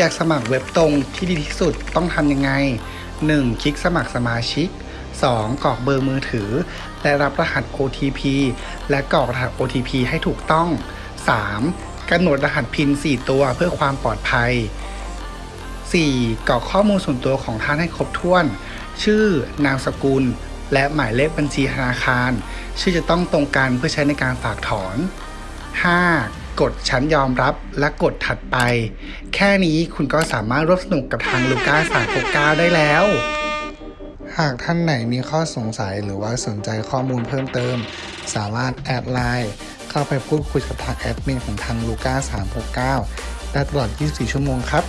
อยากสมัครเว็บตรงที่ดีที่สุดต้องทำยังไง 1. คลิกสมัครสมาชิก 2. กรอกเบอร์มือถือ และรับรหัส OTP และกรอกรหัส OTP ให้ถูกต้อง 3. กำหนดรหัสพิน4ตัวเพื่อความปลอดภัย 4. กรอกข้อมูลส่วนตัวของท่านให้ครบถ้วน ชื่อ นามสกุล และหมายเลขบัญชีธนาคาร ชื่อจะต้องตรงกันเพื่อใช้ในการฝากถอน 5. กดชั้นยอมรับและกดถัดไป แค่นี้คุณก็สามารถร่วมสนุกกับทางลูก้าสามปก้าได้แล้ว หากท่านไหนมีข้อสงสัยหรือว่าสนใจข้อมูลเพิ่มเติม สามารถแอดไลน์เข้าไปพูดคุยกับทางแอดมินของทางลูก้า369 ได้ตลอด 24 ชั่วโมงครับ